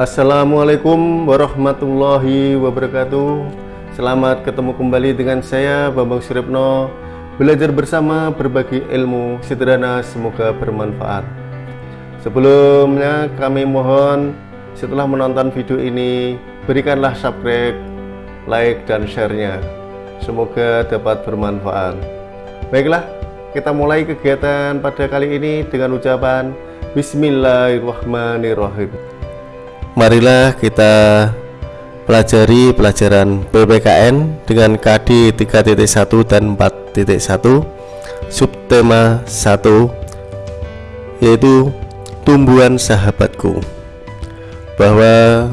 Assalamualaikum warahmatullahi wabarakatuh. Selamat ketemu kembali dengan saya Bambang Suripno Belajar bersama berbagi ilmu sederhana semoga bermanfaat. Sebelumnya kami mohon setelah menonton video ini Berikanlah subscribe, like dan share-nya. Semoga dapat bermanfaat. Baiklah kita mulai kegiatan pada kali ini dengan ucapan Bismillahirrahmanirrahim marilah kita pelajari pelajaran PPKN dengan KD 3.1 dan 4.1 subtema 1 yaitu tumbuhan sahabatku. Bahwa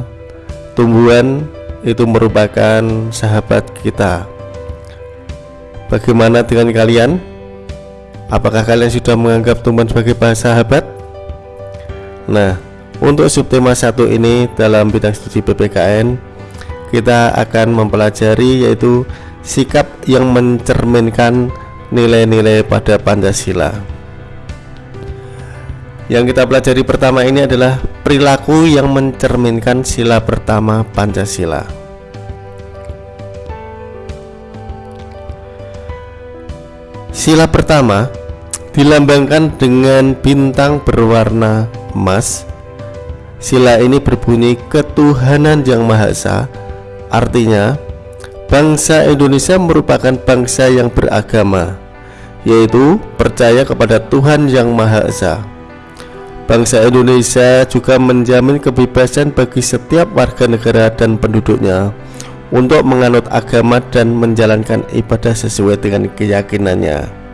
tumbuhan itu merupakan sahabat kita. Bagaimana dengan kalian? Apakah kalian sudah menganggap tumbuhan sebagai sahabat? Nah untuk subtema satu ini dalam bidang studi PPKN kita akan mempelajari yaitu sikap yang mencerminkan nilai-nilai pada Pancasila. Yang kita pelajari pertama ini adalah perilaku yang mencerminkan sila pertama Pancasila. Sila pertama dilambangkan dengan bintang berwarna emas Sila ini berbunyi ketuhanan yang Maha Esa. Artinya Bangsa Indonesia merupakan bangsa yang beragama Yaitu percaya kepada Tuhan yang Maha Esa. Bangsa Indonesia juga menjamin kebebasan bagi setiap warga negara dan penduduknya Untuk menganut agama dan menjalankan ibadah sesuai dengan keyakinannya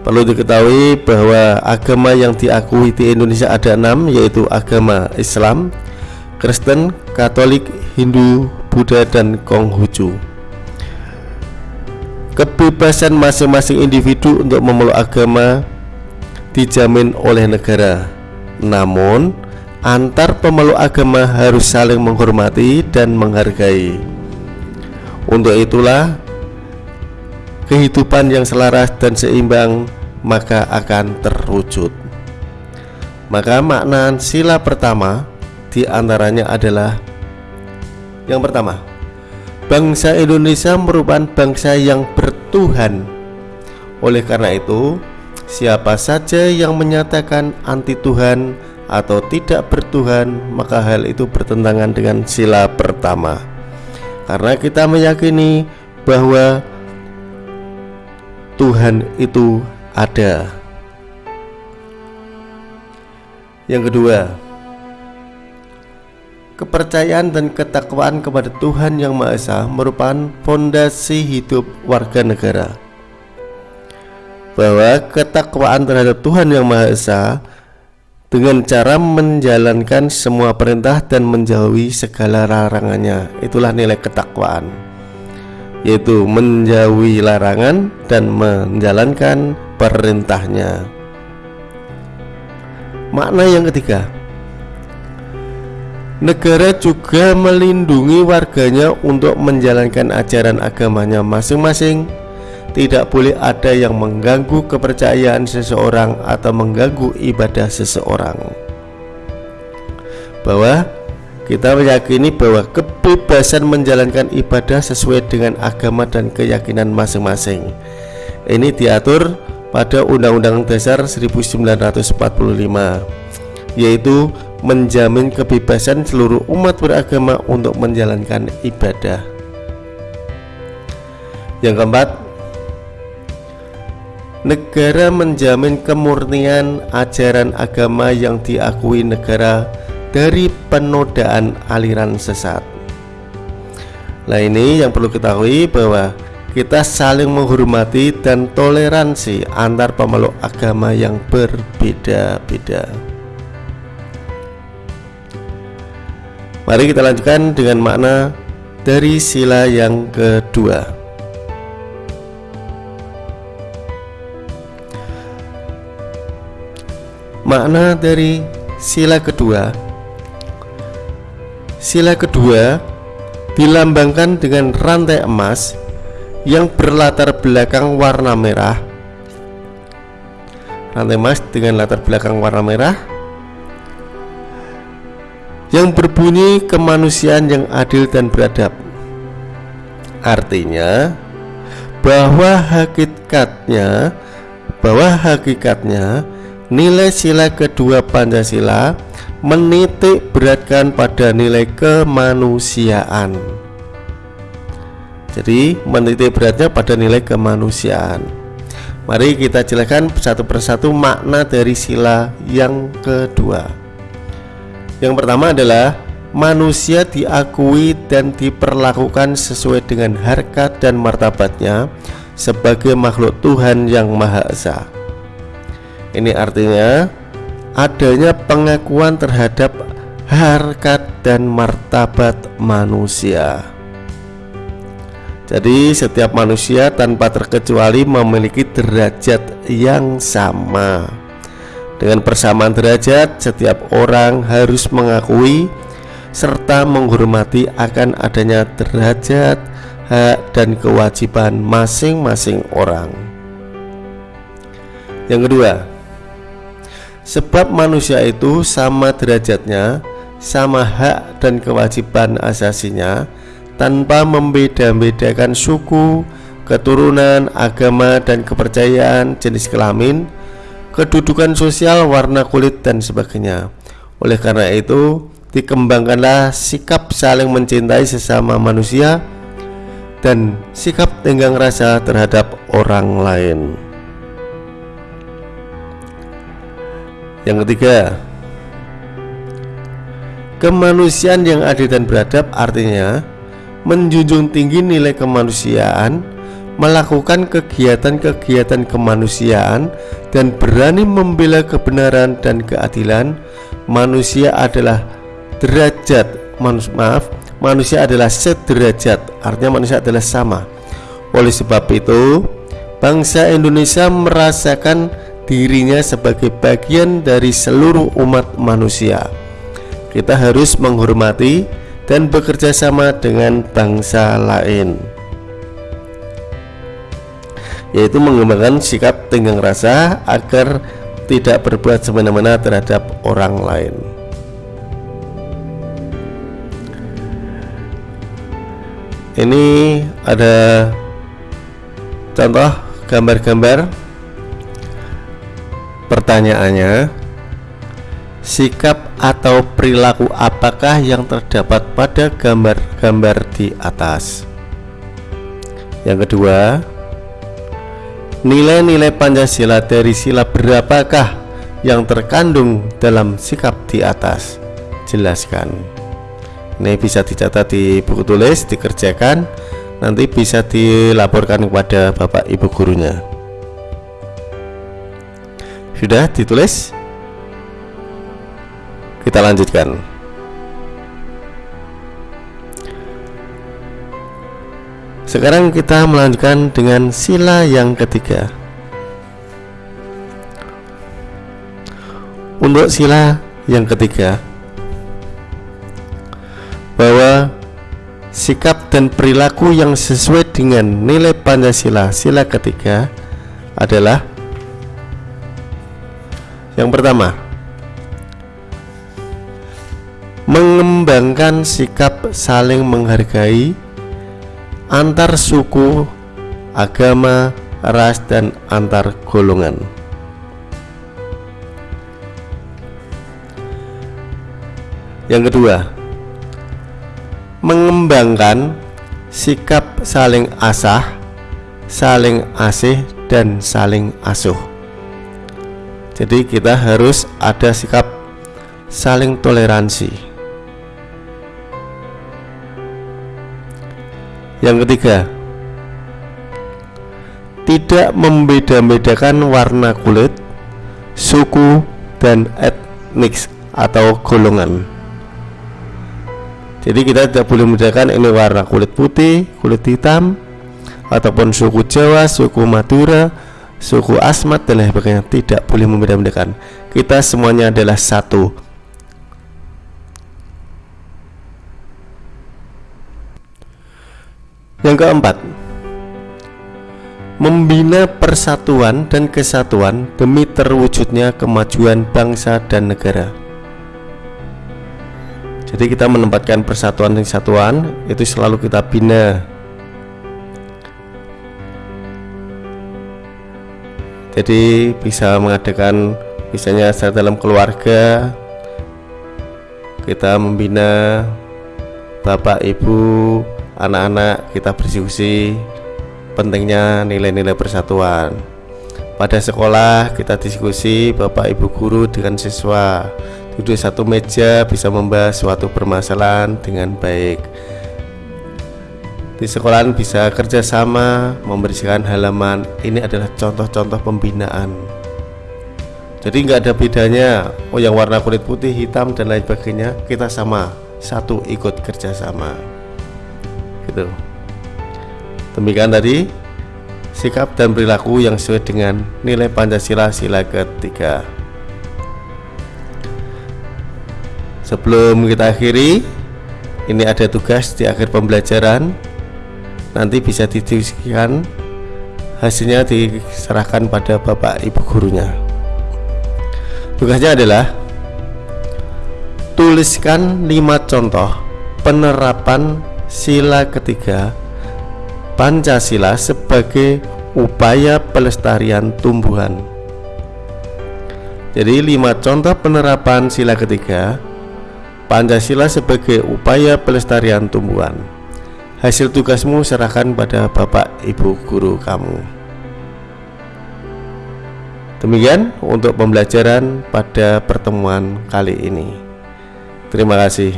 Perlu diketahui bahwa agama yang diakui di Indonesia ada enam yaitu agama Islam, Kristen, Katolik, Hindu, Buddha, dan Konghucu. Kebebasan masing-masing individu untuk memeluk agama dijamin oleh negara. Namun, antar pemeluk agama harus saling menghormati dan menghargai. Untuk itulah kehidupan yang selaras dan seimbang maka akan terwujud. Maka makna sila pertama di antaranya adalah yang pertama, bangsa Indonesia merupakan bangsa yang bertuhan. Oleh karena itu, siapa saja yang menyatakan anti Tuhan atau tidak bertuhan, maka hal itu bertentangan dengan sila pertama. Karena kita meyakini bahwa Tuhan itu ada. Yang kedua, kepercayaan dan ketakwaan kepada Tuhan Yang Maha Esa merupakan fondasi hidup warga negara. Bahwa ketakwaan terhadap Tuhan Yang Maha Esa dengan cara menjalankan semua perintah dan menjauhi segala larangannya, itulah nilai ketakwaan yaitu menjauhi larangan dan menjalankan perintahnya. Makna yang ketiga, negara juga melindungi warganya untuk menjalankan ajaran agamanya masing-masing. Tidak boleh ada yang mengganggu kepercayaan seseorang atau mengganggu ibadah seseorang. Bahwa kita meyakini bahwa kebebasan menjalankan ibadah sesuai dengan agama dan keyakinan masing-masing. Ini diatur pada Undang-Undang Dasar 1945 yaitu menjamin kebebasan seluruh umat beragama untuk menjalankan ibadah. Yang keempat, negara menjamin kemurnian ajaran agama yang diakui negara dari penodaan aliran sesat. Nah ini yang perlu ketahui bahwa kita saling menghormati dan toleransi antar pemeluk agama yang berbeda-beda. Mari kita lanjutkan dengan makna dari sila yang kedua. Makna dari sila kedua Sila kedua dilambangkan dengan rantai emas yang berlatar belakang warna merah. Rantai emas dengan latar belakang warna merah yang berbunyi kemanusiaan yang adil dan beradab. Artinya bahwa hakikatnya bahwa hakikatnya nilai sila kedua Pancasila menitik beratkan pada nilai kemanusiaan. Jadi menitik beratnya pada nilai kemanusiaan. Mari kita jelaskan satu persatu makna dari sila yang kedua. Yang pertama adalah manusia diakui dan diperlakukan sesuai dengan harkat dan martabatnya sebagai makhluk Tuhan yang Maha Esa. Ini artinya adanya pengakuan terhadap harkat dan martabat manusia. Jadi setiap manusia tanpa terkecuali memiliki derajat yang sama. Dengan persamaan derajat, setiap orang harus mengakui serta menghormati akan adanya derajat, hak, dan kewajiban masing-masing orang. Yang kedua, sebab manusia itu sama derajatnya, sama hak dan kewajiban asasinya, tanpa membeda-bedakan suku, keturunan, agama, dan kepercayaan jenis kelamin kedudukan sosial, warna kulit, dan sebagainya. Oleh karena itu, dikembangkanlah sikap saling mencintai sesama manusia dan sikap tenggang rasa terhadap orang lain. Yang ketiga, kemanusiaan yang adil dan beradab artinya menjunjung tinggi nilai kemanusiaan melakukan kegiatan-kegiatan kemanusiaan dan berani membela kebenaran dan keadilan. Manusia adalah derajat maaf manusia adalah sederajat artinya manusia adalah sama. Oleh sebab itu bangsa Indonesia merasakan dirinya sebagai bagian dari seluruh umat manusia. Kita harus menghormati dan bekerja sama dengan bangsa lain. Yaitu mengembangkan sikap tenggang rasa agar tidak berbuat semena-mena terhadap orang lain. Ini ada contoh gambar-gambar pertanyaannya sikap atau perilaku apakah yang terdapat pada gambar-gambar di atas yang kedua Nilai-nilai Pancasila dari sila berapakah yang terkandung dalam sikap di atas? Jelaskan. Ini bisa dicatat di buku tulis, dikerjakan, nanti bisa dilaporkan kepada Bapak Ibu gurunya. Sudah ditulis? Kita lanjutkan. Sekarang kita melanjutkan dengan sila yang ketiga. Untuk sila yang ketiga, bahwa sikap dan perilaku yang sesuai dengan nilai Pancasila sila ketiga adalah yang pertama mengembangkan sikap saling menghargai antar suku, agama, ras, dan antar golongan. Yang kedua, mengembangkan sikap saling asah, saling asih, dan saling asuh. Jadi, kita harus ada sikap saling toleransi. Yang ketiga, tidak membeda-bedakan warna kulit, suku, dan etnik atau golongan. Jadi kita tidak boleh membedakan ini warna kulit putih, kulit hitam, ataupun suku Jawa, suku Madura, suku Asmat dan lain sebagainya. Tidak boleh membeda-bedakan. Kita semuanya adalah satu Yang keempat, membina persatuan dan kesatuan demi terwujudnya kemajuan bangsa dan negara. Jadi kita menempatkan persatuan dan kesatuan itu selalu kita bina. Jadi bisa mengadakan misalnya secara dalam keluarga kita membina bapak ibu anak-anak kita berdiskusi pentingnya nilai-nilai persatuan. Pada sekolah kita diskusi bapak ibu guru dengan siswa. Duduk satu meja bisa membahas suatu permasalahan dengan baik di sekolahan bisa kerjasama membersihkan halaman. Ini adalah contoh-contoh pembinaan. Jadi nggak ada bedanya. Oh yang warna kulit putih hitam dan lain sebagainya kita sama. Satu ikut kerjasama gitu. Demikian tadi sikap dan perilaku yang sesuai dengan nilai Pancasila sila ketiga. Sebelum kita akhiri ini ada tugas di akhir pembelajaran nanti bisa didiskusikan. Hasilnya diserahkan pada bapak ibu gurunya. Tugasnya adalah tuliskan lima contoh penerapan sila ketiga Pancasila sebagai upaya pelestarian tumbuhan. Jadi lima contoh penerapan sila ketiga Pancasila sebagai upaya pelestarian tumbuhan Hasil tugasmu serahkan pada bapak ibu guru kamu. Demikian untuk pembelajaran pada pertemuan kali ini. Terima kasih.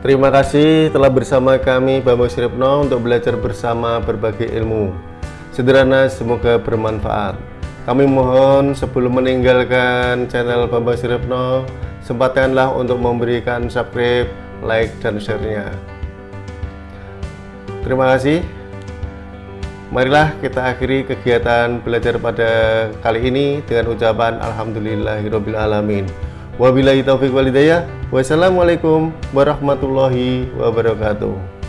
Terima kasih telah bersama kami Bambang Siripno untuk belajar bersama berbagai ilmu. Sederhana semoga bermanfaat. Kami mohon sebelum meninggalkan channel Bambang Siripno Sempatkanlah untuk memberikan subscribe, like, dan share-nya Terima kasih. Marilah kita akhiri kegiatan belajar pada kali ini dengan ucapan Alhamdulillahirobbilalamin. Wabillahi taufiq walidayah. Wassalamualaikum warahmatullahi wabarakatuh.